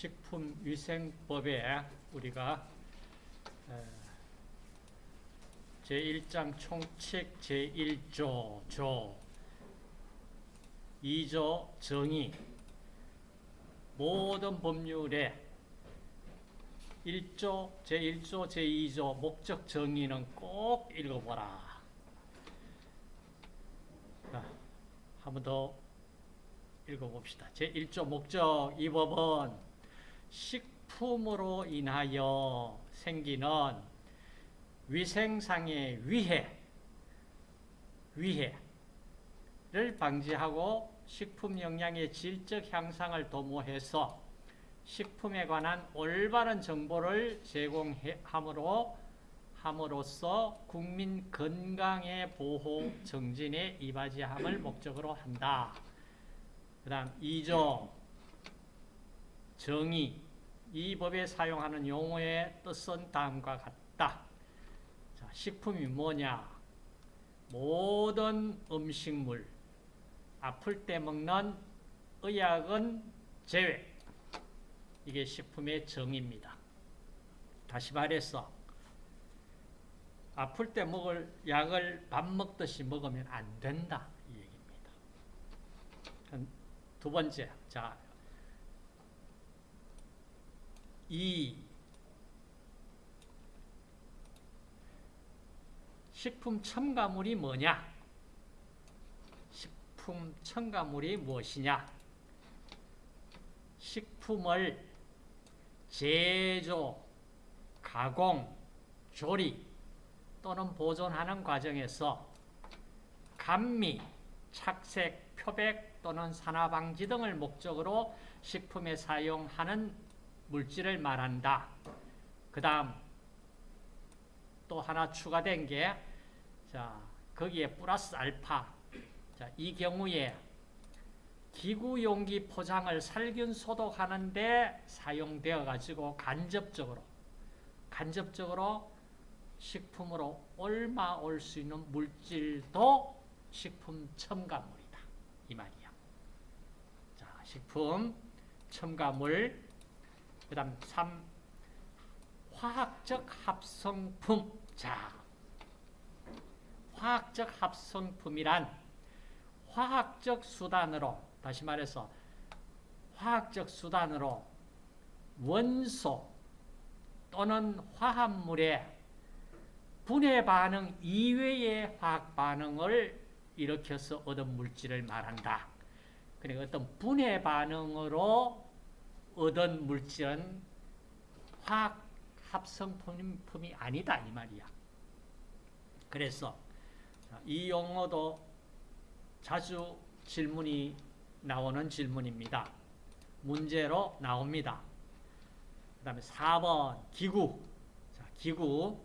식품위생법에 우리가 제1장 총칙 제1조 조 2조 정의 모든 법률에 1조, 제1조, 제2조 목적 정의는 꼭 읽어보라. 한 번 더 읽어봅시다. 제1조 목적 이 법은 식품으로 인하여 생기는 위생상의 위해, 위해를 방지하고 식품 영양의 질적 향상을 도모해서 식품에 관한 올바른 정보를 제공함으로 함으로써 국민 건강의 보호 정진에 이바지함을 목적으로 한다. 그 다음 2조 정의 이 법에 사용하는 용어의 뜻은 다음과 같다. 자, 식품이 뭐냐? 모든 음식물 아플 때 먹는 의약은 제외 이게 식품의 정의입니다. 다시 말해서 아플 때 먹을 약을 밥 먹듯이 먹으면 안 된다 이 얘기입니다. 두 번째, 자, 이 식품 첨가물이 뭐냐? 식품 첨가물이 무엇이냐? 식품을 제조, 가공, 조리 또는 보존하는 과정에서 감미, 착색, 표백 또는 산화방지 등을 목적으로 식품에 사용하는 물질을 말한다. 그 다음 또 하나 추가된 게 자, 거기에 플러스 알파 자, 이 경우에 기구 용기 포장을 살균 소독하는데 사용되어 가지고 간접적으로 간접적으로 식품으로 옮아 올수 있는 물질도 식품 첨가물이다. 이 말이야. 자, 식품 첨가물 그 다음 3 화학적 합성품. 자. 화학적 합성품이란 화학적 수단으로 다시 말해서 화학적 수단으로 원소 또는 화합물의 분해 반응 이외의 화학 반응을 일으켜서 얻은 물질을 말한다. 그러니까 어떤 분해 반응으로 얻은 물질은 화학 합성품이 아니다 이 말이야. 그래서 이 용어도 자주 질문이 나오는 질문입니다. 문제로 나옵니다. 그 다음에 4번 기구. 자, 기구.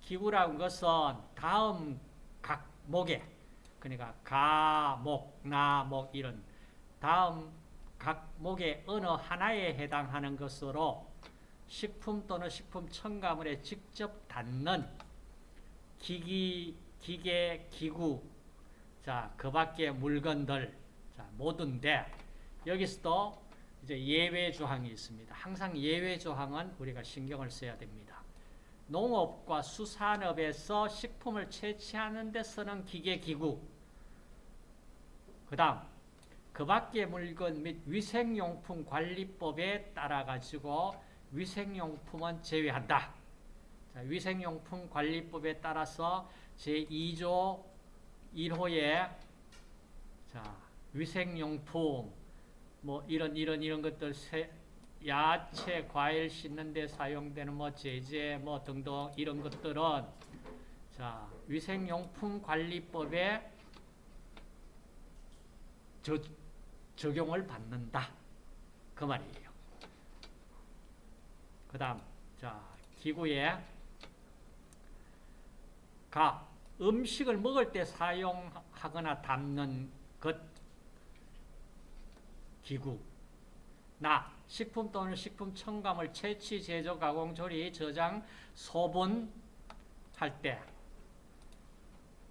기구라는 것은 다음 각목에 그러니까 가, 목, 나, 목 이런 다음 각 목의 어느 하나에 해당하는 것으로 식품 또는 식품 첨가물에 직접 닿는 기기, 기계, 기구, 자, 그 밖에 물건들, 자, 모든데, 여기서도 이제 예외 조항이 있습니다. 항상 예외 조항은 우리가 신경을 써야 됩니다. 농업과 수산업에서 식품을 채취하는 데 쓰는 기계, 기구, 그 다음, 그 밖의 물건 및 위생용품 관리법에 따라 가지고 위생용품은 제외한다. 자, 위생용품 관리법에 따라서 제2조 1호에 자, 위생용품 뭐 이런 이런 이런 것들 세, 야채, 과일 씻는 데 사용되는 뭐 제재 뭐 등등 이런 것들은 자, 위생용품 관리법에 저, 적용을 받는다. 그 말이에요. 그 다음, 자, 기구에 가, 음식을 먹을 때 사용하거나 담는 것, 기구. 나, 식품 또는 식품 첨가물 채취, 제조, 가공, 조리, 저장, 소분할 때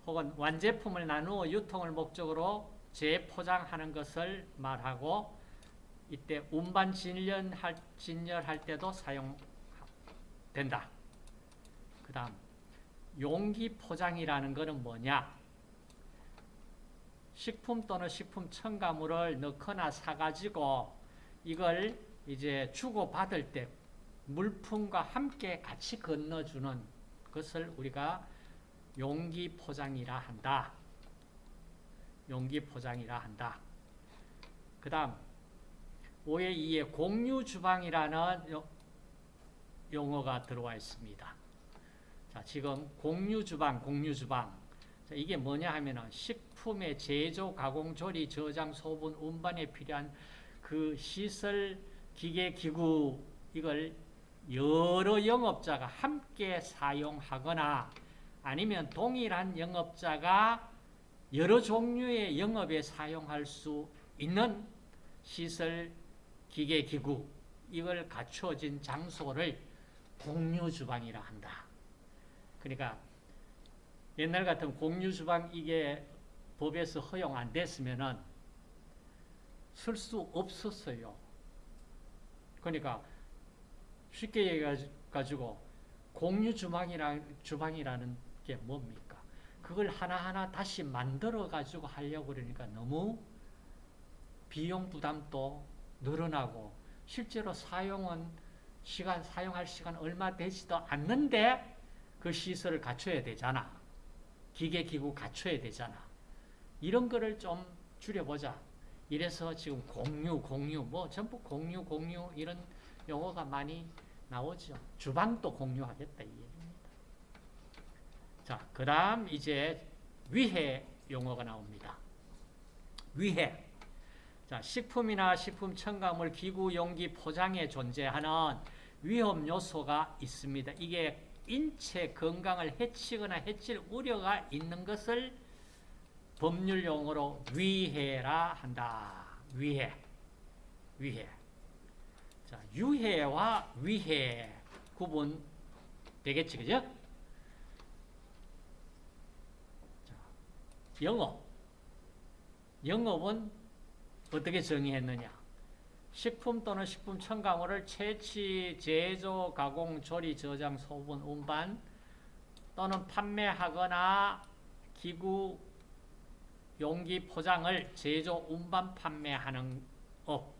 혹은 완제품을 나누어 유통을 목적으로 재포장하는 것을 말하고 이때 운반 진열할, 진열할 때도 사용된다. 그 다음 용기 포장이라는 것은 뭐냐? 식품 또는 식품 첨가물을 넣거나 사가지고 이걸 이제 주고받을 때 물품과 함께 같이 건너주는 것을 우리가 용기 포장이라 한다. 용기 포장이라 한다. 그 다음 5의 2에 공유 주방이라는 용어가 들어와 있습니다. 자, 지금 공유 주방, 공유 주방. 자, 이게 뭐냐 하면은 식품의 제조, 가공, 조리, 저장, 소분, 운반에 필요한 그 시설, 기계, 기구 이걸 여러 영업자가 함께 사용하거나 아니면 동일한 영업자가 여러 종류의 영업에 사용할 수 있는 시설, 기계, 기구 이걸 갖춰진 장소를 공유 주방이라 한다. 그러니까 옛날 같은 공유 주방 이게 법에서 허용 안 됐으면은 쓸 수 없었어요. 그러니까 쉽게 얘기해 가지고 공유 주방이라 주방이라는 게 뭡니까? 그걸 하나하나 다시 만들어 가지고 하려고 그러니까 너무 비용 부담도 늘어나고 실제로 사용은 시간 사용할 시간 얼마 되지도 않는데 그 시설을 갖춰야 되잖아. 기계 기구 갖춰야 되잖아. 이런 거를 좀 줄여보자. 이래서 지금 공유 공유 뭐 전부 공유 공유 이런 용어가 많이 나오죠. 주방도 공유하겠다 이 얘기입니다. 자, 그 다음 이제 위해 용어가 나옵니다. 위해. 자, 식품이나 식품 첨가물, 기구, 용기, 포장에 존재하는 위험 요소가 있습니다. 이게 인체 건강을 해치거나 해칠 우려가 있는 것을 법률 용어로 위해라 한다. 위해. 위해. 자, 유해와 위해 구분 되겠지, 그죠? 자, 영업. 영업은 어떻게 정의했느냐? 식품 또는 식품 첨가물을 채취, 제조, 가공, 조리, 저장, 소분, 운반 또는 판매하거나 기구, 용기, 포장을 제조, 운반, 판매하는 업.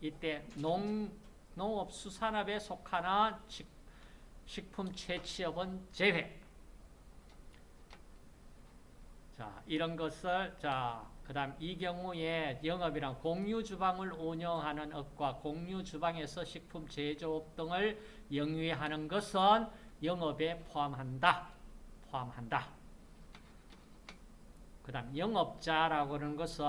이때 농, 농업, 수산업에 속하는 식, 식품 채취업은 제외. 자, 이런 것을, 자, 그 다음 이 경우에 영업이랑 공유 주방을 운영하는 업과 공유 주방에서 식품 제조업 등을 영위하는 것은 영업에 포함한다. 포함한다. 그 다음 영업자라고 하는 것은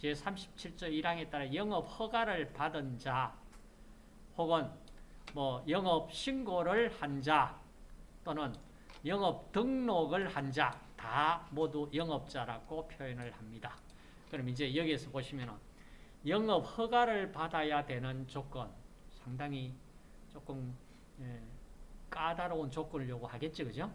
제37조 1항에 따라 영업 허가를 받은 자 혹은 뭐 영업 신고를 한 자 또는 영업 등록을 한자 다 모두 영업자라고 표현을 합니다. 그럼 이제 여기에서 보시면 영업 허가를 받아야 되는 조건 상당히 조금 예, 까다로운 조건을 요구하겠지 그죠?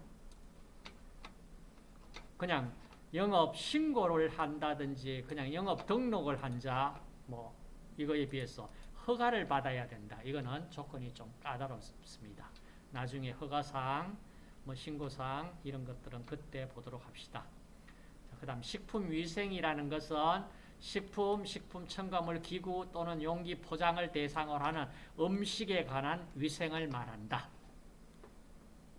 그냥 영업 신고를 한다든지 그냥 영업 등록을 한 자 뭐 이거에 비해서 허가를 받아야 된다. 이거는 조건이 좀 까다롭습니다. 나중에 허가사항, 뭐 신고사항 이런 것들은 그때 보도록 합시다. 그 다음 식품위생이라는 것은 식품, 식품 첨가물, 기구 또는 용기 포장을 대상으로 하는 음식에 관한 위생을 말한다.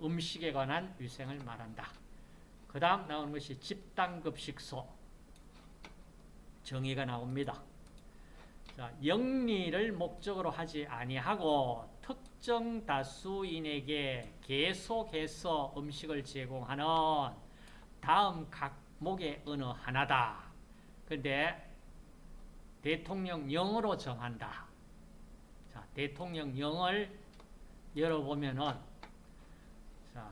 음식에 관한 위생을 말한다. 그 다음 나오는 것이 집단급식소 정의가 나옵니다. 자, 영리를 목적으로 하지 아니하고 특정 다수인에게 계속해서 음식을 제공하는 다음 각목의 어느 하나다. 근데 대통령령으로 정한다. 자, 대통령령을 열어보면은 자,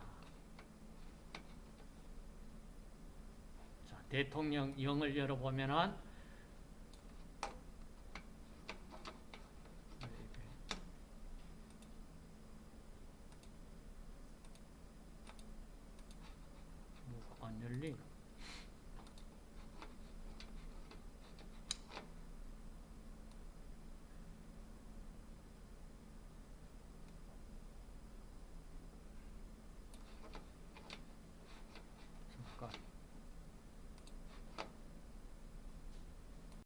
자 대통령령을 열어보면은